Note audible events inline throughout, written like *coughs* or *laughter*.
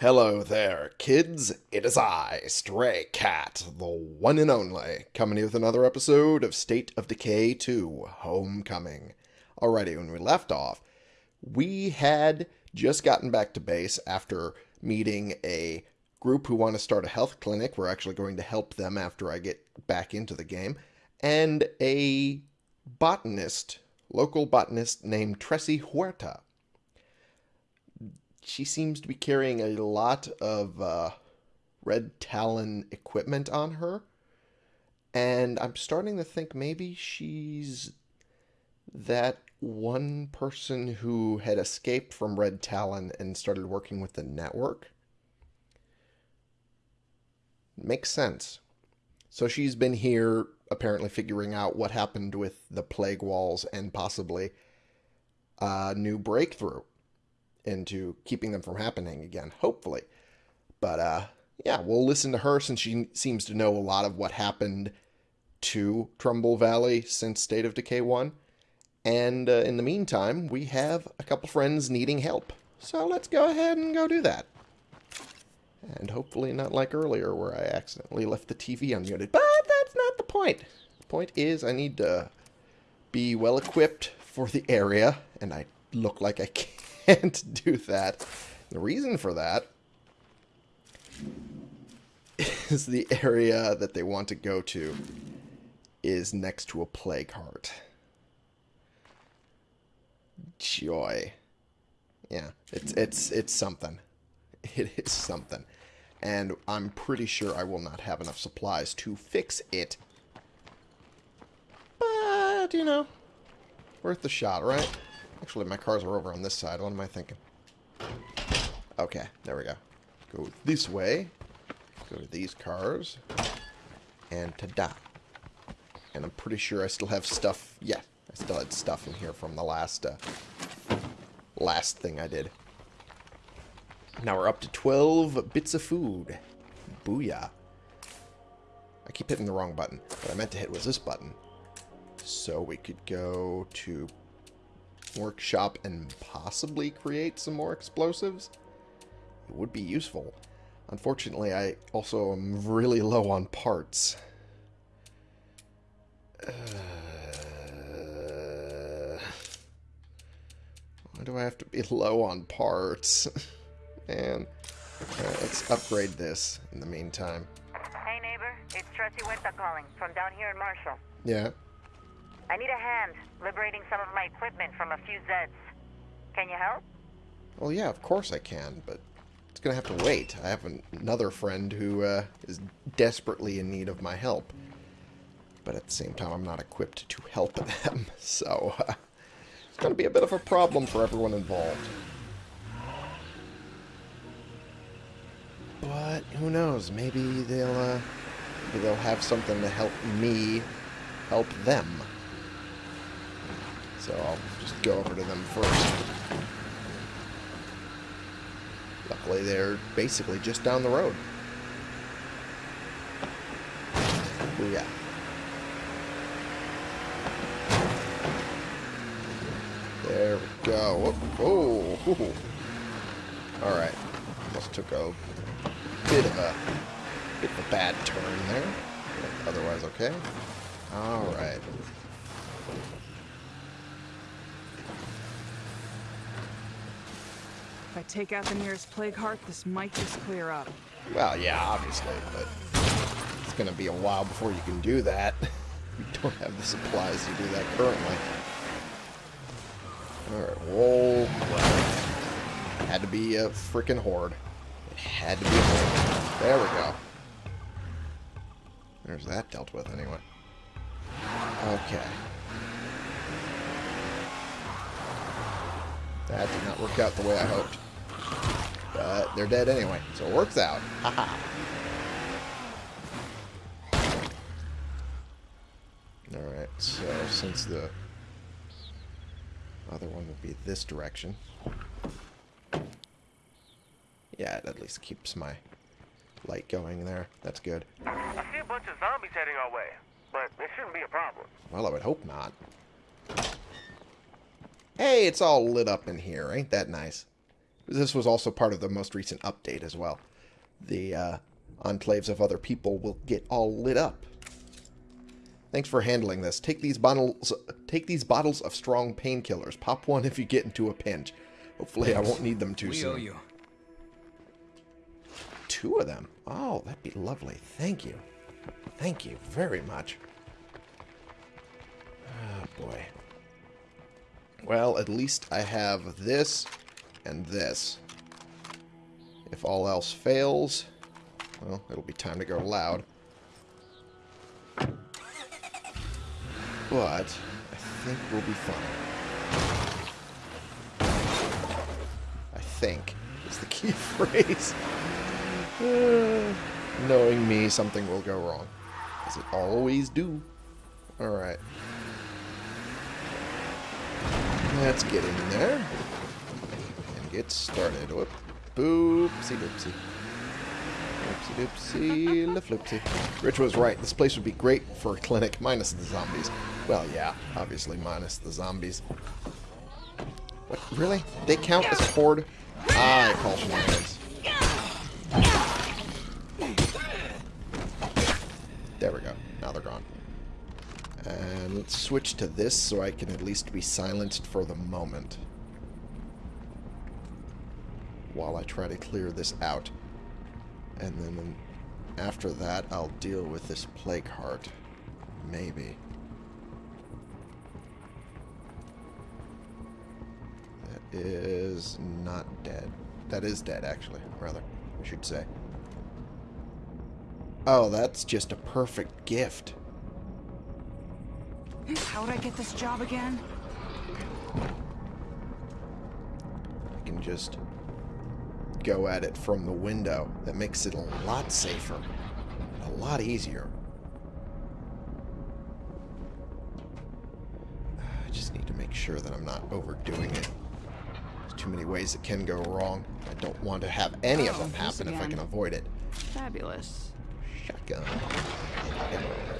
Hello there, kids. It is I, Stray Cat, the one and only, coming with another episode of State of Decay 2 Homecoming. Alrighty, when we left off, we had just gotten back to base after meeting a group who want to start a health clinic. We're actually going to help them after I get back into the game. And a botanist, local botanist named Tressie Huerta she seems to be carrying a lot of uh, red talon equipment on her. And i'm starting to think maybe she's that one person who had escaped from red talon and started working with the network. Makes sense. So she's been here apparently figuring out what happened with the plague walls and possibly a new breakthrough into keeping them from happening again, hopefully. But uh, yeah, we'll listen to her since she seems to know a lot of what happened to Trumbull Valley since State of Decay 1. And uh, in the meantime, we have a couple friends needing help. So let's go ahead and go do that. And hopefully not like earlier where I accidentally left the TV unmuted. But that's not the point. The point is I need to be well equipped for the area. And I look like I can can't *laughs* do that. The reason for that is the area that they want to go to is next to a plague heart. Joy. Yeah, it's it's it's something. *laughs* It is something. And I'm pretty sure I will not have enough supplies to fix it. But, you know, worth the shot, right? Actually, my cars are over on this side. What am I thinking? Okay, there we go. Go this way. Go to these cars. And ta-da. And I'm pretty sure I still have stuff. Yeah, I still had stuff in here from the last, uh, last thing I did. Now we're up to 12 bits of food. Booyah. I keep hitting the wrong button. What I meant to hit was this button. So we could go to workshop and possibly create some more explosives, it would be useful. Unfortunately, I also am really low on parts. Uh, why do I have to be low on parts? *laughs* Man. Right, let's upgrade this in the meantime. Hey neighbor, it's Tressie Huerta calling from down here in Marshall. Yeah. I need a hand liberating some of my equipment from a few Zeds. Can you help? Well, yeah, of course I can, but it's going to have to wait. I have an another friend who uh, is desperately in need of my help. But at the same time, I'm not equipped to help *laughs* them, so uh, it's going to be a bit of a problem for everyone involved. But who knows? Maybe they'll uh, maybe they'll have something to help me help them. So I'll just go over to them first. Luckily, they're basically just down the road. Oh, yeah. There we go. Oh, oh. Alright. Almost took a bit of a bit of a bad turn there. Otherwise okay. Alright. If I take out the nearest plague heart, this might just clear up. Well, yeah, obviously, but it's going to be a while before you can do that. *laughs* we don't have the supplies to do that currently. Alright, whoa. Had to be a freaking horde. It had to be a horde. There we go. There's that dealt with anyway. Okay. That did not work out the way I hoped. But they're dead anyway, so it works out. Haha. Alright, so since the other one would be this direction. Yeah, it at least keeps my light going there. That's good. I see a bunch of zombies heading our way, but it shouldn't be a problem. Well, I would hope not. Hey, it's all lit up in here. Ain't that nice? This was also part of the most recent update as well. The uh, enclaves of other people will get all lit up. Thanks for handling this. Take these bottles. Take these bottles of strong painkillers. Pop one if you get into a pinch. Hopefully, I won't need them too *laughs* We soon. owe you. Two of them. Oh, that'd be lovely. Thank you. Thank you very much. Oh, boy. Well, at least I have this and this. If all else fails, well, it'll be time to go loud. But I think we'll be fine. I think is the key *laughs* phrase. Knowing me, something will go wrong. As it always do. Alright. Let's get in there. And get started. Whoop. Boopsie doopsie. Oopsie doopsie *laughs* la floopsie. Rich was right. This place would be great for a clinic, minus the zombies. Well, yeah, obviously minus the zombies. What? Really? They count as horde? I call shenanigans. There we go. Now they're gone. And let's switch to this so I can at least be silenced for the moment. While I try to clear this out. And then after that, I'll deal with this plague heart. Maybe. That is not dead. That is dead, actually, rather, I should say. Oh, that's just a perfect gift. How would I get this job again? I can just go at it from the window. That makes it a lot safer. A lot easier. I just need to make sure that I'm not overdoing it. There's too many ways it can go wrong. I don't want to have any of Oh, them happen if I can avoid it. Fabulous. Shotgun.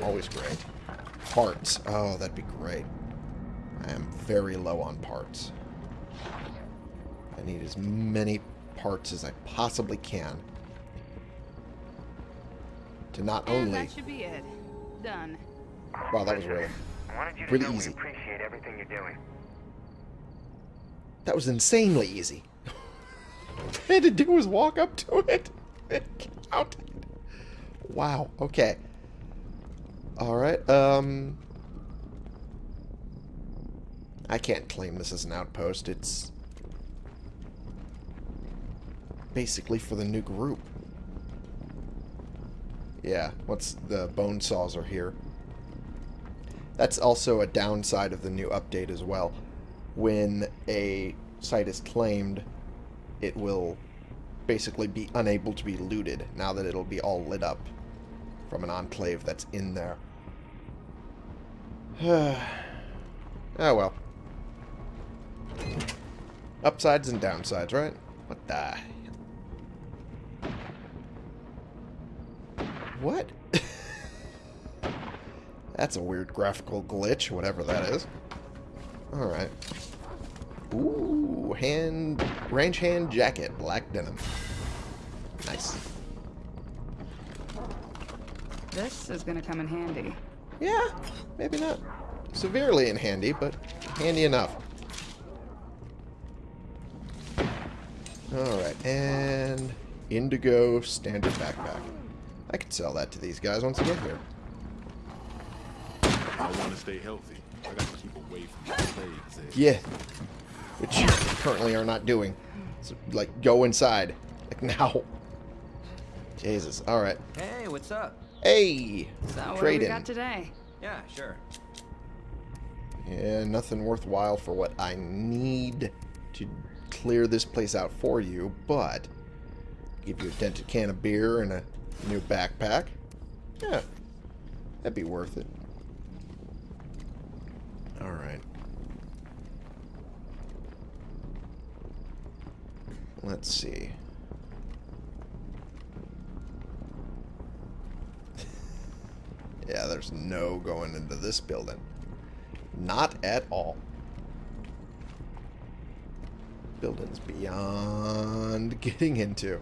Always great. Parts. Oh, that'd be great. I am very low on parts. I need as many parts as I possibly can. To not And only... that should be it. Done. Wow, that was really... I wanted you to Really easy. appreciate everything you're doing. That was insanely easy. *laughs* All I had to do was walk up to it and count it. Wow, okay. Alright, um... I can't claim this as an outpost. It's basically for the new group. Yeah, once the bone saws are here. That's also a downside of the new update as well. When a site is claimed, it will basically be unable to be looted now that it'll be all lit up from an enclave that's in there. Oh *sighs* well. Upsides and downsides, right? What the? What? *laughs* That's a weird graphical glitch, whatever that is. Alright. Ooh, hand, range hand jacket, black denim. Nice. This is gonna come in handy. Yeah, maybe not severely in handy, but handy enough. Alright, and indigo standard backpack. I could sell that to these guys once I get here. I want to stay healthy. I got to keep away from the plagues. eh? Yeah. Which you currently are not doing. So, like, go inside. Like, *laughs* now. Jesus. Alright. Hey, what's up? Hey! So what do we Trade-in. got today? Yeah, sure. Yeah, nothing worthwhile for what I need to clear this place out for you, but give you a dented can of beer and a new backpack. Yeah, that'd be worth it. Alright. Let's see. *laughs* yeah, there's no going into this building. Not at all. Buildings beyond *laughs* getting into.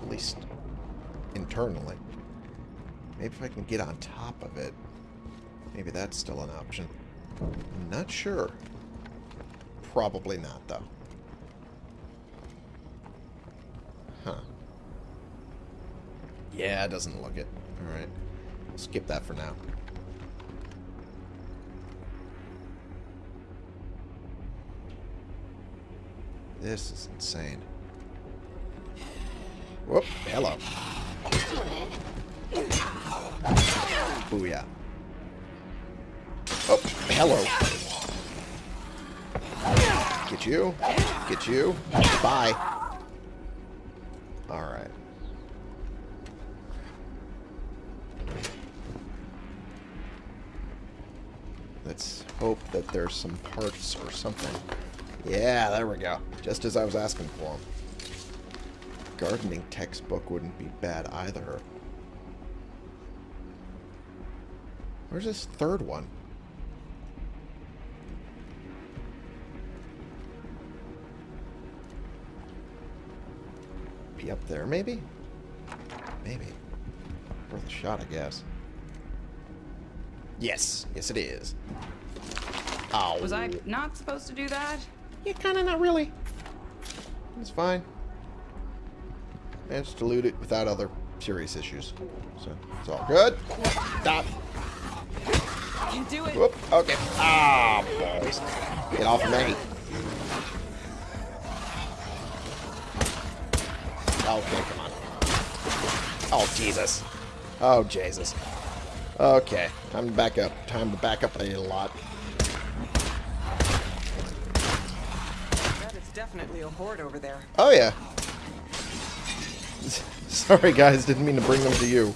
At least internally. Maybe if I can get on top of it. Maybe that's still an option. I'm not sure. Probably not, though. Huh. Yeah, it doesn't look it. Alright. Skip that for now. This is insane. Whoop, hello. Booyah. Oh, hello. Get you. Get you. Bye. Alright. Let's hope that there's some parts or something. Yeah, there we go. Just as I was asking for them. Gardening textbook wouldn't be bad either. Where's this third one? Be up there, maybe? Maybe. Worth a shot, I guess. Yes. Yes, it is. Ow. Was I not supposed to do that? Yeah, kind of not really. It's fine. Managed to loot it without other serious issues. So, it's all good. Stop. You do it. Whoop. Okay. Ah, balls. Get off me. Okay, come on. Oh, Jesus. Oh, Jesus. Okay, time to back up. Time to back up a lot. That is definitely a horde over there. Oh, yeah. *laughs* Sorry, guys. Didn't mean to bring them to you.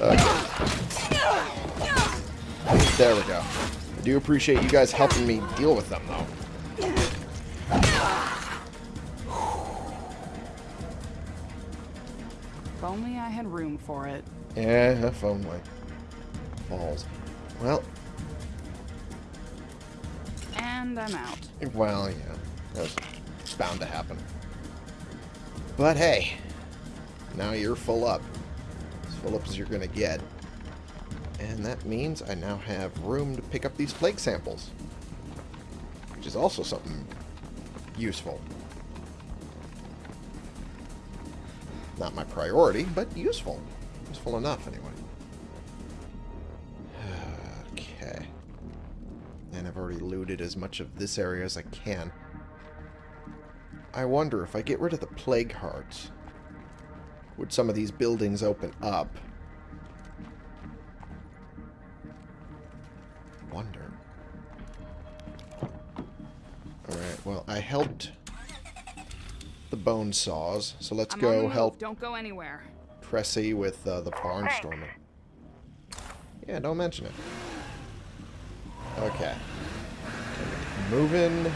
Okay. There we go. I do appreciate you guys helping me deal with them, though. If only I had room for it. Yeah, if only. Balls. Well, And I'm out. well, yeah. That was bound to happen. But hey, now you're full up. As full up as you're going to get. And that means I now have room to pick up these plague samples. Which is also something useful. Not my priority, but useful. Useful enough, anyway. *sighs* Okay. And I've already looted as much of this area as I can. I wonder if I get rid of the plague hearts, would some of these buildings open up? Wonder. Alright, well, I helped the bone saws, so let's I'm go help Don't go anywhere. Tressie with uh, the barnstorming. Yeah, don't mention it. Okay. Moving.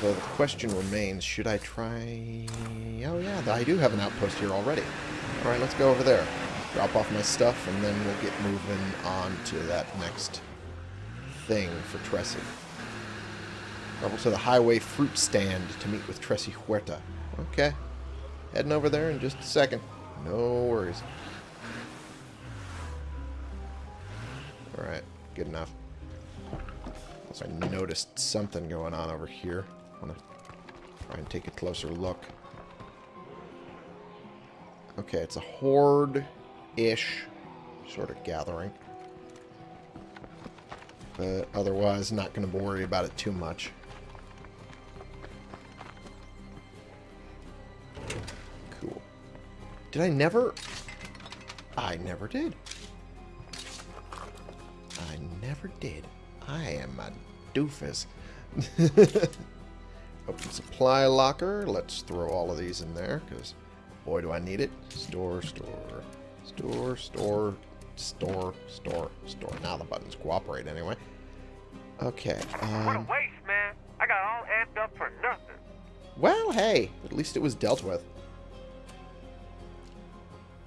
The question remains, should I try... Oh yeah, I do have an outpost here already. Alright, let's go over there. Drop off my stuff, and then we'll get moving on to that next thing for Tressie. Travel to the highway fruit stand to meet with Tressie Huerta. Okay. Heading over there in just a second. No worries. Alright, good enough. Also, I noticed something going on over here. Want to try and take a closer look. Okay, it's a horde-ish sort of gathering. But otherwise, not going to worry about it too much. Cool. Did I never... I never did. I never did. I am a doofus. *laughs* Open supply locker. Let's throw all of these in there, because boy do I need it. Store, store, store, store, store, store, store. Now the buttons cooperate anyway. Okay. What a Um, waste, man. I got all amped up for nothing. well, hey, at least it was dealt with.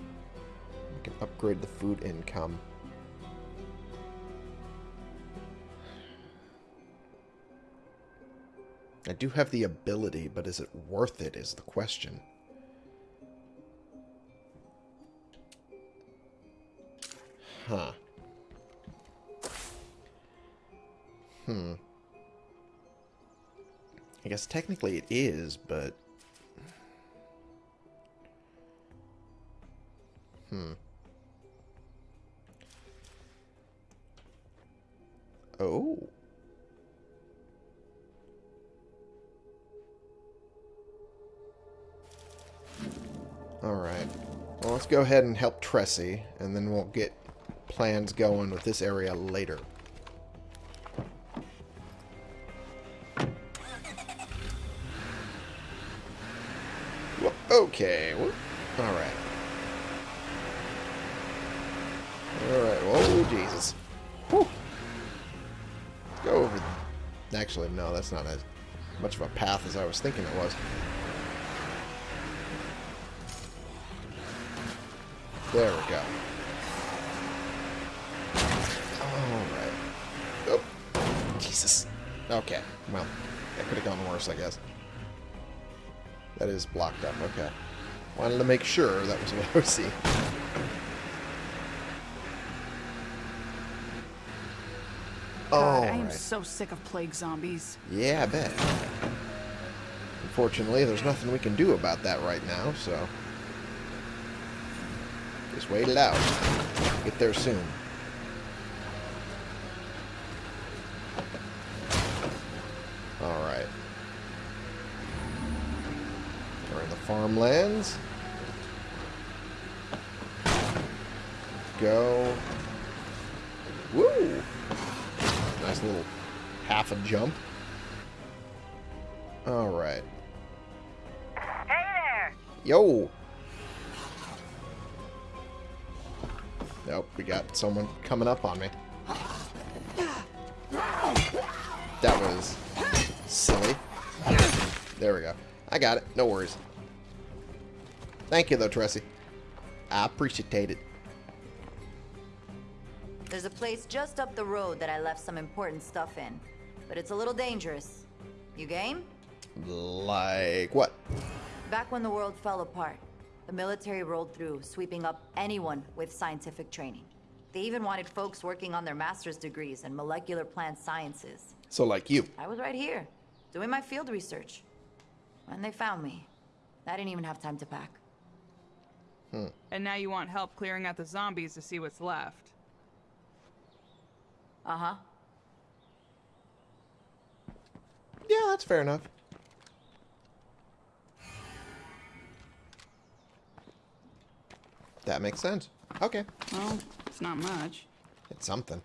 We can upgrade the food income. I do have the ability, but is it worth it is the question. Huh. Hmm. I guess technically it is, but... Hmm. Let's go ahead and help Tressie, and then we'll get plans going with this area later. Okay. Alright. Alright. Oh, Jesus. Whew. Let's go over... Actually, no, that's not as much of a path as I was thinking it was. There we go. Alright. Oh. Jesus. Okay. Well, that could have gone worse, I guess. That is blocked up. Okay. Wanted to make sure that was what I was seeing. God, I am so sick of plague zombies. Yeah, I bet. Unfortunately, there's nothing we can do about that right now, so... Just wait it out. Get there soon. Alright. We're in the farmlands. Go. Woo! Nice little half a jump. Alright. Hey there! Yo! Nope, we got someone coming up on me. That was silly. There we go. I got it. No worries. Thank you, though, Tressie. I appreciate it. There's a place just up the road that I left some important stuff in. But it's a little dangerous. You game? Like what? Back when the world fell apart, the military rolled through, sweeping up anyone with scientific training. They even wanted folks working on their master's degrees in molecular plant sciences. So, like you. I was right here, doing my field research. When they found me, I didn't even have time to pack. Hmm. And now you want help clearing out the zombies to see what's left. Uh-huh. Yeah, that's fair enough. That makes sense. Okay. Well, it's not much. It's something.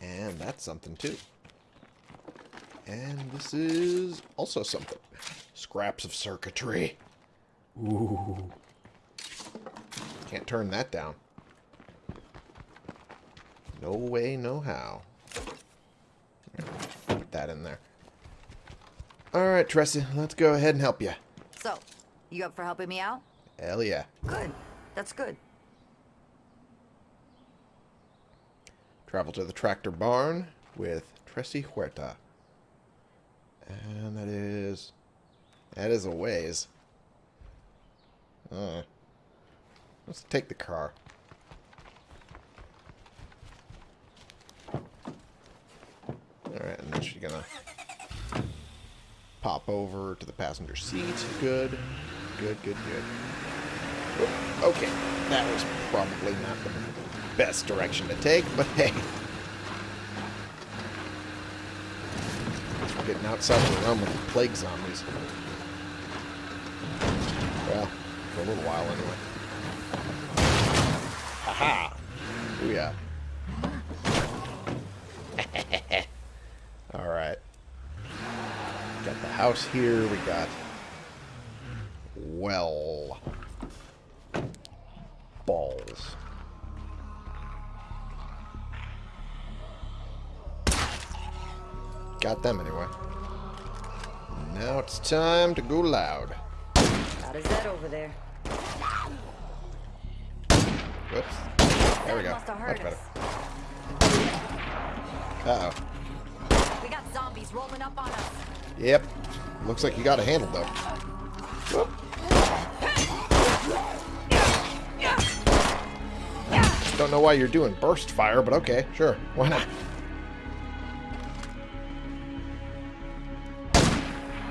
And that's something too. And this is also something. Scraps of circuitry. Ooh. Can't turn that down. No way, no how. Put that in there. Alright, Tressie, let's go ahead and help you. So, you up for helping me out? Hell yeah. Good. That's good. Travel to the tractor barn with Tressie Huerta. And that is... That is a ways. Uh, let's take the car. Alright, and then she's gonna pop over to the passenger seat. Good. Good, good, good. Okay, that was probably not the best direction to take, but hey. We're getting outside the realm of the plague zombies. Well, for a little while anyway. Haha! Booyah. Alright. Got the house here, we got... Well... Balls. Got them anyway. Now it's time to go loud. Got his head over there. Whoops. There we go. Much better. Uh-oh. We got zombies rolling up on us. Yep. Looks like you got a handle, though. Whoop. Don't know why you're doing burst fire, but okay, sure. Why not?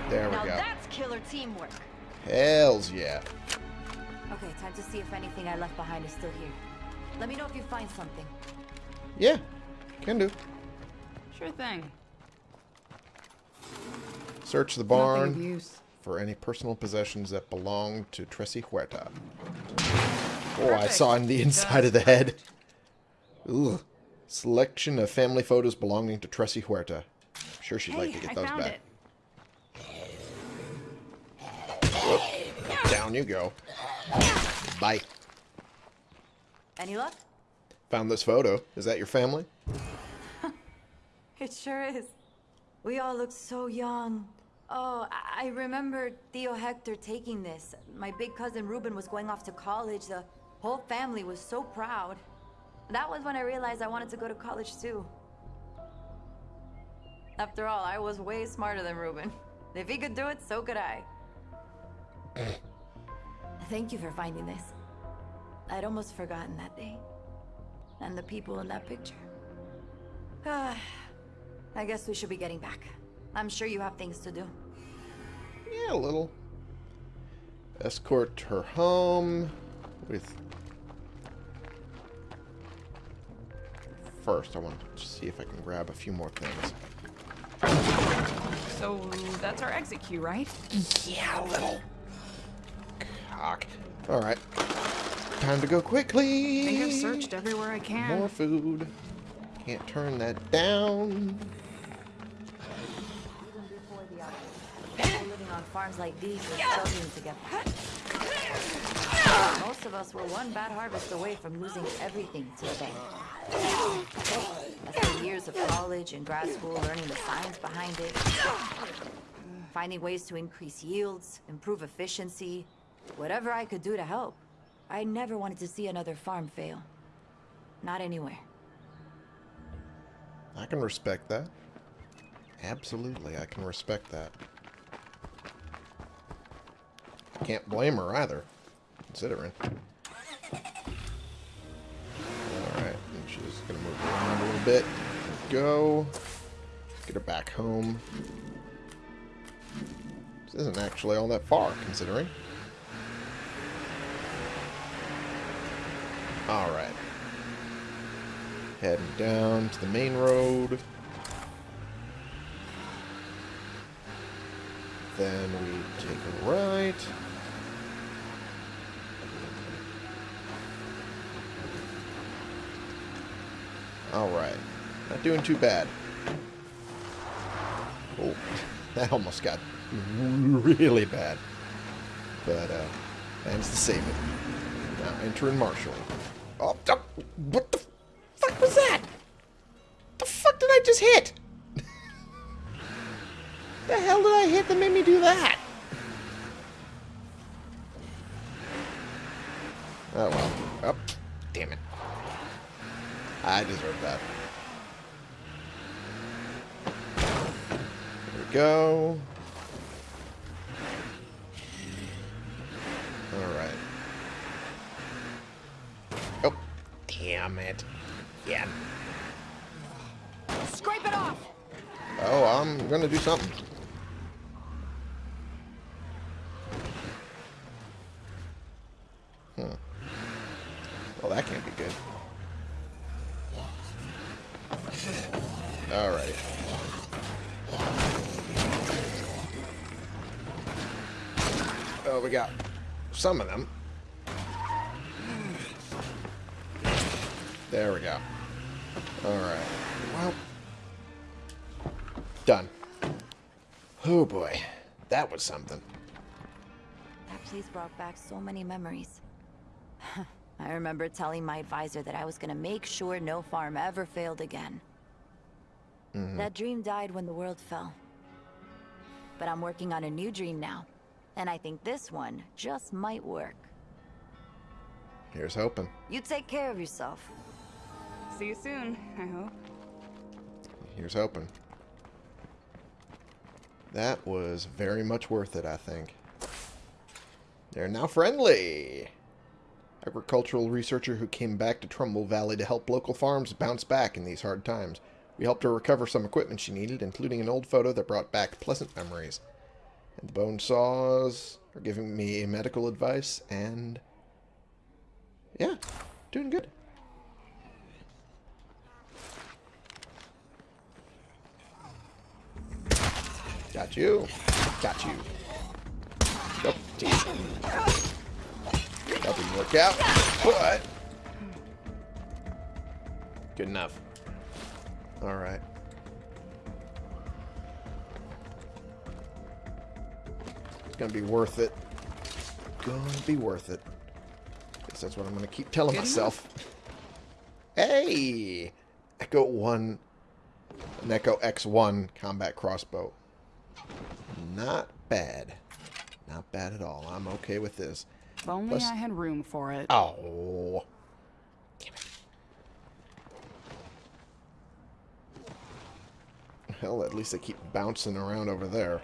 There we now go. that's killer teamwork. Hells yeah. Okay, time to see if anything I left behind is still here. Let me know if you find something. Yeah, can do. Sure thing. Search the barn for any personal possessions that belong to Tressie Huerta. Oh, I saw in the inside of the head. Ugh. Selection of family photos belonging to Tressie Huerta. I'm sure she'd Hey, like to get I those back. Down you go. Bye. Any luck? Found this photo. Is that your family? *laughs* It sure is. We all look so young. Oh, I I remember Tío Hector taking this. My big cousin Ruben was going off to college. The whole family was so proud. That was when I realized I wanted to go to college too. After all, I was way smarter than Ruben. If he could do it, so could I. *clears throat* Thank you for finding this. I'd almost forgotten that day. And the people in that picture. *sighs* *sighs* I guess we should be getting back. I'm sure you have things to do. Yeah, a little. Escort her home with. First, I want to see if I can grab a few more things. So that's our exit queue, right? Yeah, a little. Cock. Alright. Time to go quickly. I think I've searched everywhere I can. More food. Can't turn that down. Farms like these were struggling together. Most of us were one bad harvest away from losing everything to the bank. After years of college and grad school learning the science behind it, finding ways to increase yields, improve efficiency, whatever I could do to help. I never wanted to see another farm fail. Not anywhere. I can respect that. Absolutely, I can respect that. Can't blame her either, considering. Alright, and she's gonna move around a little bit. Go. Get her back home. This isn't actually all that far, considering. Alright. Heading down to the main road. Then we take a right. Alright. Not doing too bad. Oh, *laughs* that almost got really bad. But, uh, managed to save it. Now entering Marshall. Oh, oh, what damn it. Yeah. Scrape it off! Oh, I'm gonna do something. Hmm. Well, that can't be good. Alright. Oh, we got some of them. Was something. That place brought back so many memories. *sighs* I remember telling my advisor that I was gonna make sure no farm ever failed again. Mm-hmm. That dream died when the world fell. But I'm working on a new dream now, and I think this one just might work. Here's hoping. You take care of yourself. See you soon, I hope. Here's hoping. That was very much worth it, I think. They're now friendly. Agricultural researcher who came back to Trumbull Valley to help local farms bounce back in these hard times. We helped her recover some equipment she needed, including an old photo that brought back pleasant memories. And the bone saws are giving me medical advice, and yeah, doing good. Got you. Got you. Nope. That didn't work out, but good enough. All right. It's gonna be worth it. Gonna be worth it. Guess that's what I'm gonna keep telling Good myself. Hey, Echo One, an Echo X1 combat crossbow. Not bad. Not bad at all. I'm okay with this. If only Plus- I had room for it. Oh. Damn it. Hell, at least they keep bouncing around over there.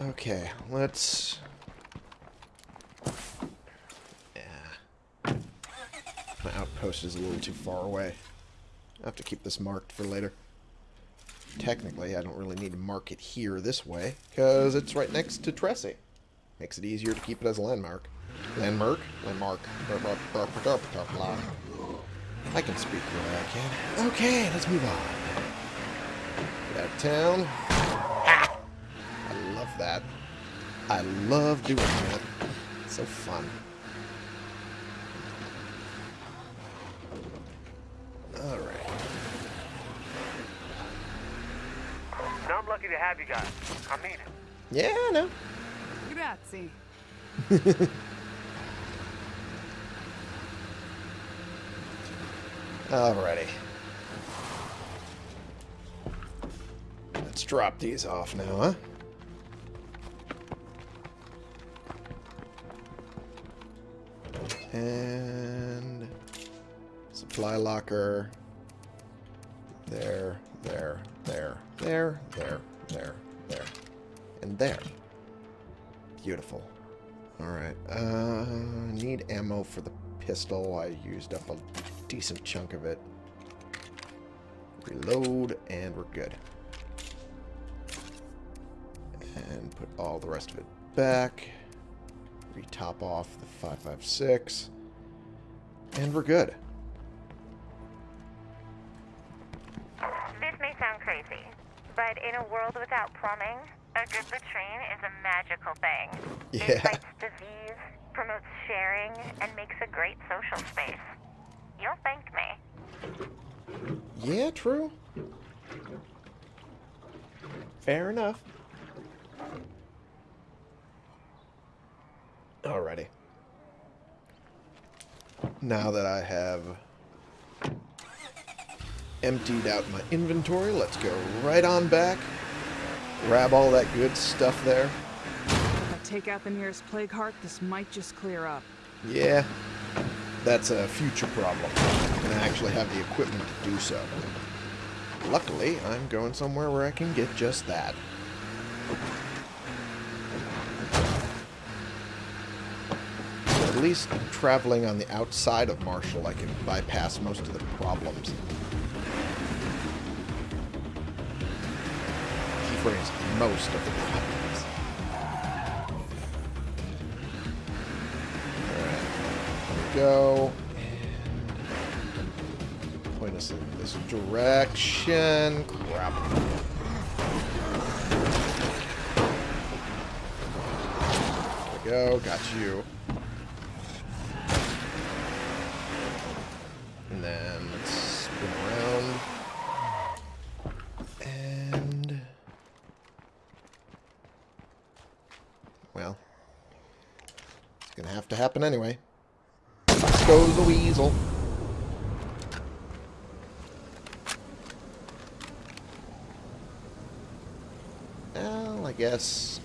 Okay, let's... Yeah. My outpost is a little too far away. I have to keep this marked for later. Technically, I don't really need to mark it here this way, because it's right next to Tressie. Makes it easier to keep it as a landmark. Landmark? Landmark. I can speak where I can. Okay, let's move on. Get out of town. I love that. I love doing that. It's so fun. Alright. Now I'm lucky to have you guys. I mean it. Yeah, I know. Grazie. *laughs* Alrighty. Let's drop these off now, huh? And supply locker. There, there, there, there, there, there, there, and there. Beautiful. Alright, uh, need ammo for the pistol. I used up a decent chunk of it. Reload, and we're good. And put all the rest of it back. Retop off the 556. And we're good. But in a world without plumbing, a good latrine is a magical thing. Yeah. It fights disease, promotes sharing, and makes a great social space. You'll thank me. Yeah, true. Fair enough. Alrighty. Now that I have emptied out my inventory, let's go right on back. Grab all that good stuff there. If I take out the nearest plague heart, this might just clear up. Yeah, that's a future problem. And I actually have the equipment to do so. Luckily, I'm going somewhere where I can get just that. At least traveling on the outside of Marshall, I can bypass most of the problems. Phrase, most of the problems. Alright, go. And point us in this direction. Crap. There we go, got you. And then let's spin around. And... Well, it's gonna have to happen anyway. Goes the weasel. Well, I guess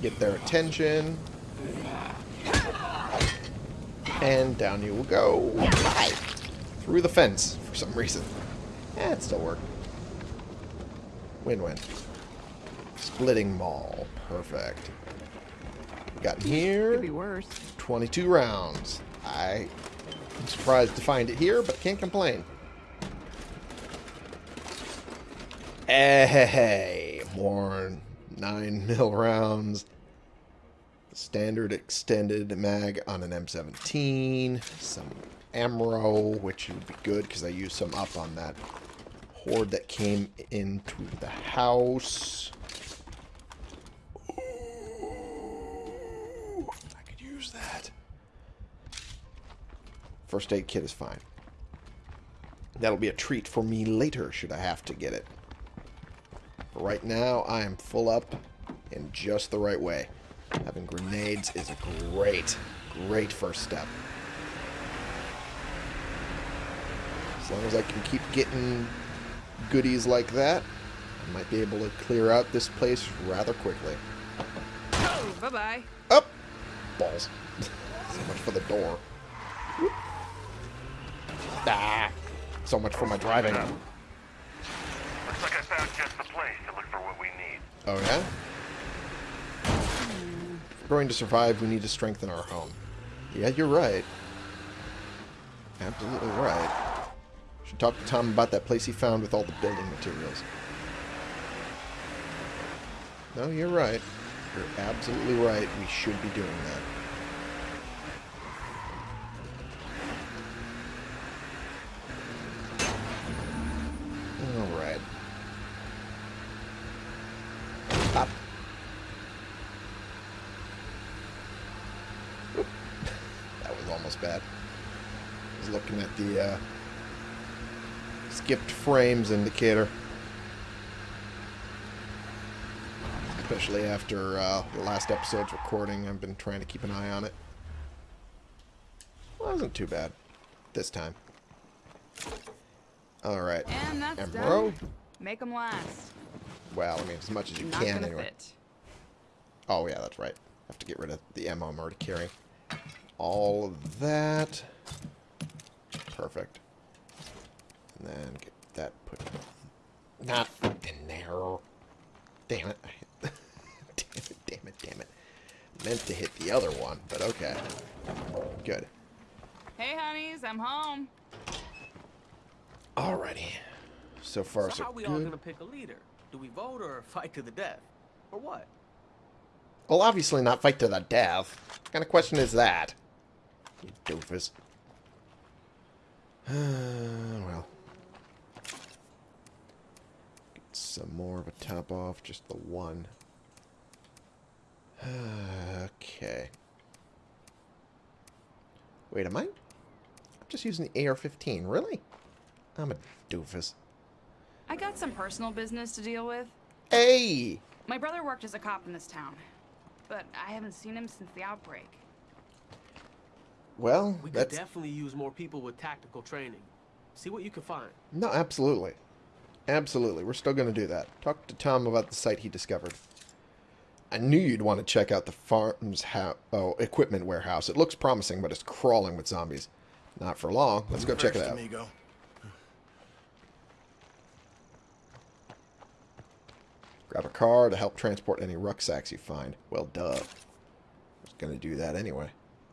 get their attention. And down you will go. Through the fence for some reason. Eh, it still worked. Win-win. Splitting maul. Perfect. Got in Could be here. worse. 22 rounds. I am surprised to find it here, but can't complain. Hey, more 9 *laughs* mil rounds. Standard extended mag on an M17. Some ammo, which would be good because I used some up on that horde that came into the house. First aid kit is fine. That'll be a treat for me later, should I have to get it. But right now, I am full up in just the right way. Having grenades is a great, great first step. As long as I can keep getting goodies like that, I might be able to clear out this place rather quickly. Oh, bye-bye. Up! Balls. *laughs* so much for the door. Whoop. Ah! So much for my driving. Looks like I found just the place to look for what we need. Oh, yeah? If we're going to survive, we need to strengthen our home. Yeah, you're right. Absolutely right. Should talk to Tom about that place he found with all the building materials. No, you're right. You're absolutely right. We should be doing that. All right. Pop. Oop. That was almost bad. I was looking at the uh, skipped frames indicator. Especially after uh, the last episode's recording, I've been trying to keep an eye on it. Wasn't too bad this time. Alright. And that's done. Make them last. Well, I mean, as much as you Not can anyway. fit. Oh, yeah, that's right. Have to get rid of the ammo I'm already carrying. All of that. Perfect. And then get that put not in there. Damn it. damn *laughs* it, damn it, damn it. Meant to hit the other one, but okay. Good. Hey, honeys, I'm home. Alrighty. So far, So so how are we all gonna pick a leader? Do we vote or fight to the death? Or what? Well, obviously not fight to the death. What kind of question is that? You doofus. *sighs* well. Get some more of a top off, just the one. *sighs* okay. Wait, am I? I'm just using the AR-15. Really? I'm a doofus. I got some personal business to deal with. Hey! My brother worked as a cop in this town, but I haven't seen him since the outbreak. Well, We could that's... definitely use more people with tactical training. See what you can find. No, absolutely. Absolutely. We're still going to do that. Talk to Tom about the site he discovered. I knew you'd want to check out the farm's oh, equipment warehouse. It looks promising, but it's crawling with zombies. Not for long. Let's go check it out. Amigo. Grab a car to help transport any rucksacks you find. Well, duh. I was going to do that anyway.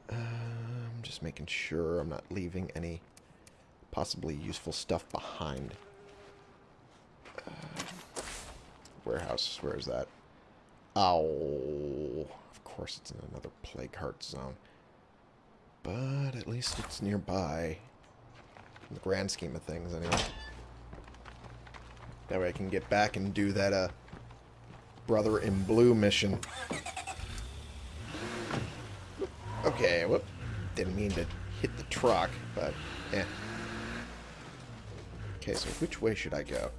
Um, just making sure I'm not leaving any possibly useful stuff behind. Uh, warehouse, where is that? Oh, of course it's in another plague heart zone. But at least it's nearby. In the grand scheme of things, anyway. That way I can get back and do that, uh, Brother in Blue mission. Okay, whoop. Didn't mean to hit the truck, but, eh. Okay, so which way should I go?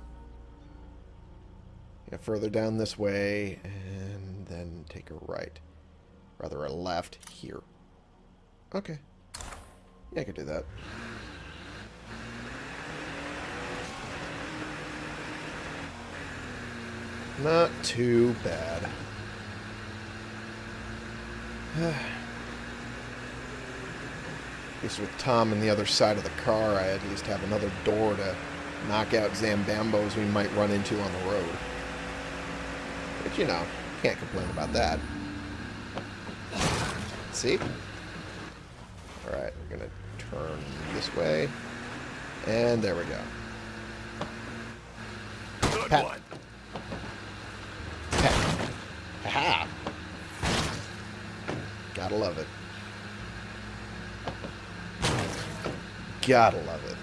Yeah, further down this way, and then take a right. Rather, a left here. Okay. Yeah, I could do that. Not too bad. *sighs* at least with Tom on the other side of the car, I at least have another door to knock out Zambambos we might run into on the road. You know, can't complain about that. See? Alright, we're gonna turn this way. And there we go. Good Pat. one. Ha! Ha! Gotta love it. Gotta love it.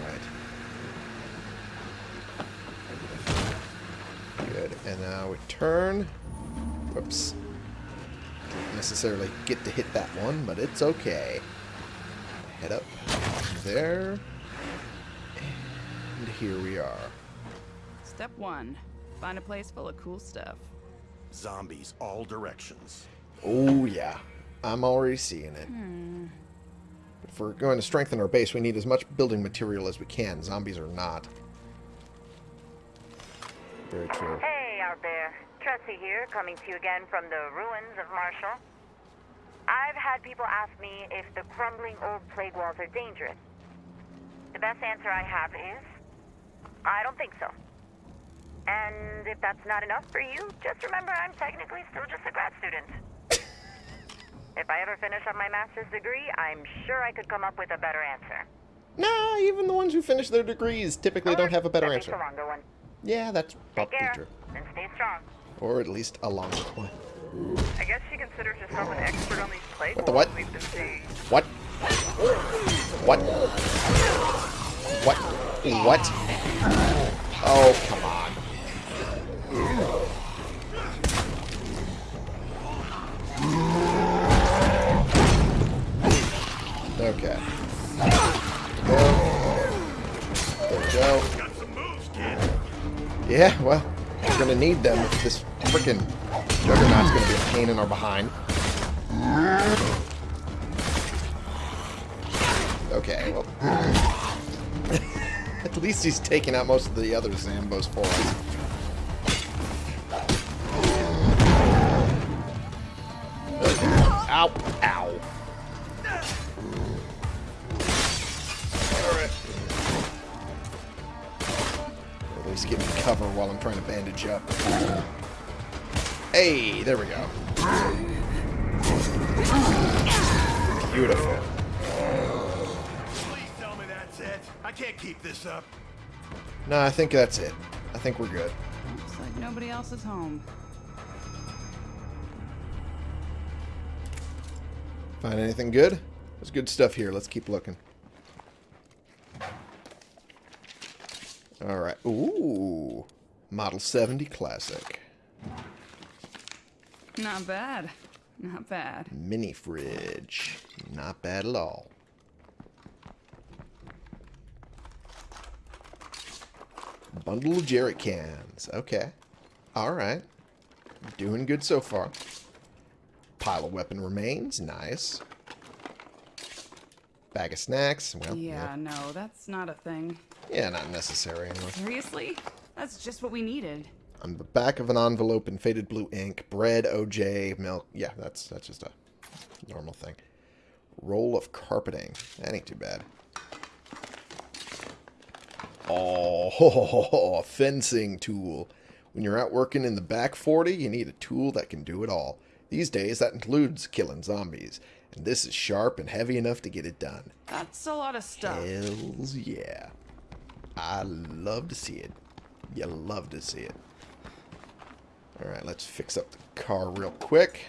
Alright. Good. And now we turn. Whoops. Didn't necessarily get to hit that one, but it's okay. Head up there. And here we are. Step one find a place full of cool stuff. Zombies all directions. Oh, yeah. I'm already seeing it. Hmm. If we're going to strengthen our base, we need as much building material as we can. Zombies are not. Very true. Hey, out there. Tressie here, coming to you again from the ruins of Marshall. I've had people ask me if the crumbling old plague walls are dangerous. The best answer I have is I don't think so. And if that's not enough for you, just remember I'm technically still just a grad student. *coughs* if I ever finish up my master's degree, I'm sure I could come up with a better answer. Nah, even the ones who finish their degrees typically oh, don't have a better answer. a longer one. Yeah, that's probably true. and stay strong. Or at least a longer one. I guess she considers herself an expert on these plague What the what? we've been seeing. What? What? What? What? Oh, come on. Okay. There we go. Some moves, kid. Yeah, well, we're gonna need them if this freaking juggernaut's gonna be a pain in our behind. Okay, well. *laughs* At least he's taking out most of the other Zambos for us. Ow! Cover while I'm trying to bandage up. Hey, there we go. Beautiful. Please tell me that's it. I can't keep this up. No, I think that's it. I think we're good. Looks like nobody else is home. Find anything good? There's good stuff here. Let's keep looking. Alright. Ooh. Model 70 Classic. Not bad. Not bad. Mini fridge. Not bad at all. Bundle of jerry cans. Okay. Alright. Doing good so far. Pile of weapon remains. Nice. Bag of snacks. Well, Yeah, no, that's not a thing. Yeah, not necessary anyway. Seriously? That's just what we needed. On the back of an envelope in faded blue ink, bread, OJ, milk. Yeah, that's that's just a normal thing. Roll of carpeting. That ain't too bad. Oh, *laughs* a fencing tool. When you're out working in the back 40, you need a tool that can do it all. These days, that includes killing zombies. And this is sharp and heavy enough to get it done. That's a lot of stuff. Hells yeah. I love to see it. You love to see it. Alright, let's fix up the car real quick.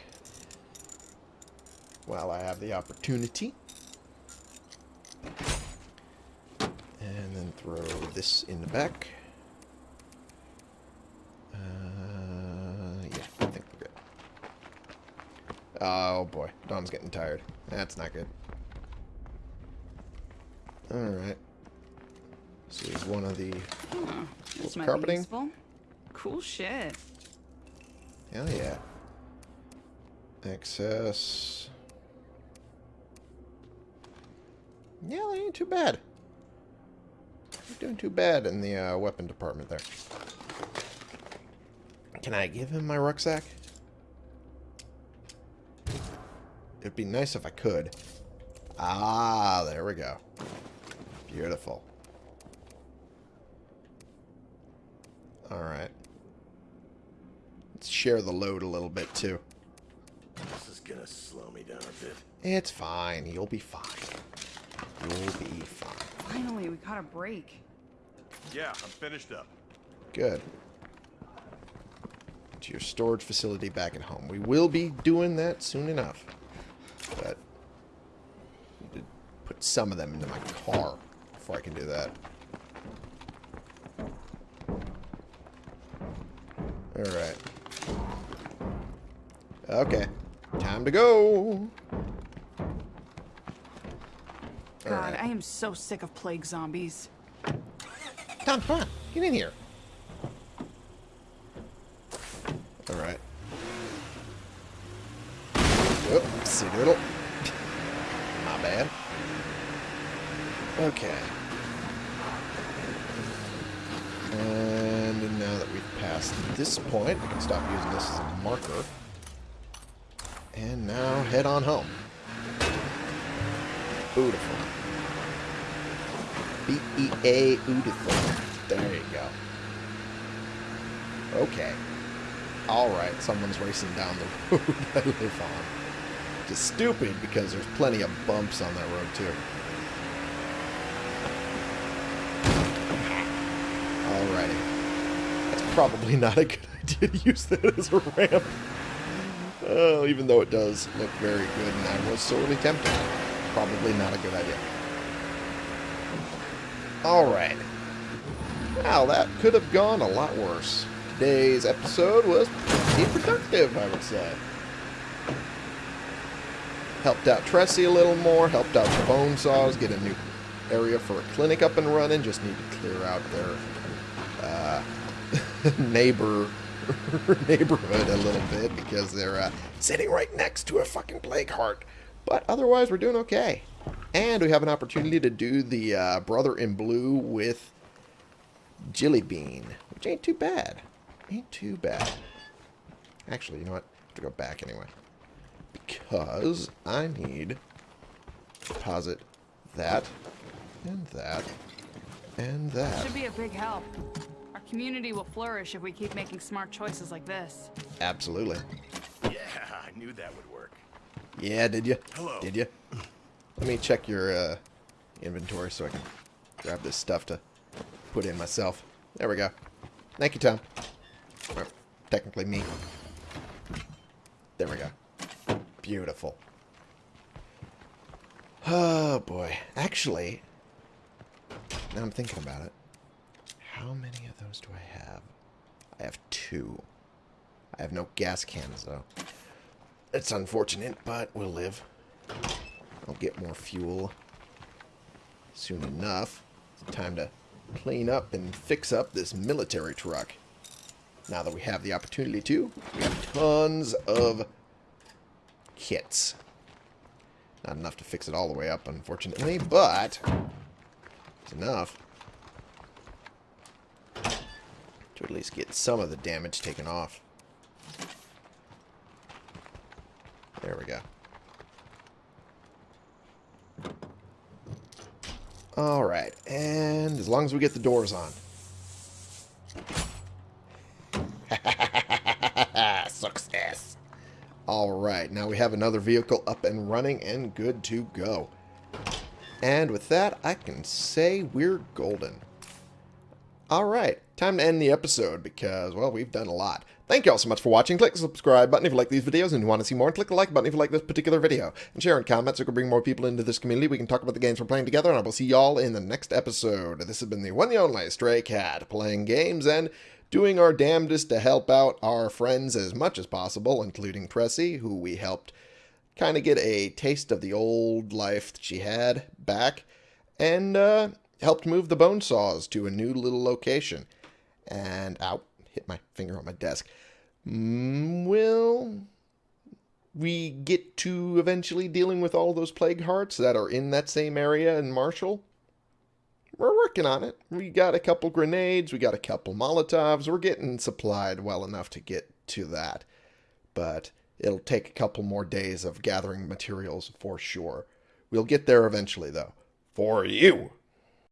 While I have the opportunity. And then throw this in the back. Uh, yeah, I think we're good. Oh boy, Dom's getting tired. That's not good. Alright. This is one of the... Huh, this might carpeting? be useful. Cool shit. Hell yeah. Excess. Yeah, that ain't too bad. Not doing too bad in the uh, weapon department there. Can I give him my rucksack? it'd be nice if I could. Ah, there we go. Beautiful. Alright. Let's share the load a little bit, too. This is gonna slow me down a bit. It's fine. You'll be fine. You'll be fine. Finally, we caught a break. Yeah, I'm finished up. Good. To your storage facility back at home. We will be doing that soon enough. But need to put some of them into my car before I can do that. Alright. Okay. Time to go. God, Alright. I am so sick of plague zombies. Tom, come on. Get in here. Alright. Whoopsie doodle. My bad. Okay. Uh, And now that we've passed this point, we can stop using this as a marker. And now head on home. Beautiful. B-E-A beautiful. There you go. Okay. Alright, someone's racing down the *laughs* road I live on. Is stupid because there's plenty of bumps on that road too. Alrighty. That's probably not a good *laughs* idea to use that as a ramp. Oh, even though it does look very good and I was sorely tempted. Probably not a good idea. Alright. Well, that could have gone a lot worse. Today's episode was pretty productive, I would say. Helped out Tressie a little more, helped out the bone saws, get a new area for a clinic up and running. Just need to clear out their uh, *laughs* neighbor *laughs* neighborhood a little bit because they're uh, sitting right next to a fucking plague heart. But otherwise, we're doing okay. And we have an opportunity to do the uh, Brother in Blue with Jilly Bean, which ain't too bad. Ain't too bad. Actually, you know what? I have to go back anyway. Because I need to deposit that, and that, and that. Should be a big help. Our community will flourish if we keep making smart choices like this. Absolutely. Yeah, I knew that would work. Yeah, did you? Hello. Did you? Let me check your uh, inventory so I can grab this stuff to put in myself. There we go. Thank you, Tom. Or, technically me. There we go. Beautiful. Oh, boy. Actually, now I'm thinking about it. How many of those do I have? I have two. I have no gas cans, though. It's unfortunate, but we'll live. I'll get more fuel soon enough. It's time to clean up and fix up this military truck. Now that we have the opportunity to, we have tons of kits. Not enough to fix it all the way up, unfortunately, but it's enough to at least get some of the damage taken off. There we go. Alright, and as long as we get the doors on. *laughs* Success. Alright, now we have another vehicle up and running and good to go. And with that, I can say we're golden. Alright, time to end the episode because, well, we've done a lot. Thank you all so much for watching. Click the subscribe button if you like these videos and you want to see more. And click the like button if you like this particular video. And share and comment so we can bring more people into this community. We can talk about the games we're playing together. And I will see y'all in the next episode. This has been the one and only Stray Cat playing games and doing our damnedest to help out our friends as much as possible, including Tressie, who we helped kind of get a taste of the old life that she had back. And uh, helped move the bone saws to a new little location. And out hit my finger on my desk. Mm, will we get to eventually dealing with all those plague hearts that are in that same area in Marshall? We're working on it. We got a couple grenades, we got a couple Molotovs. We're getting supplied well enough to get to that. But It'll take a couple more days of gathering materials for sure. We'll get there eventually, though. For you.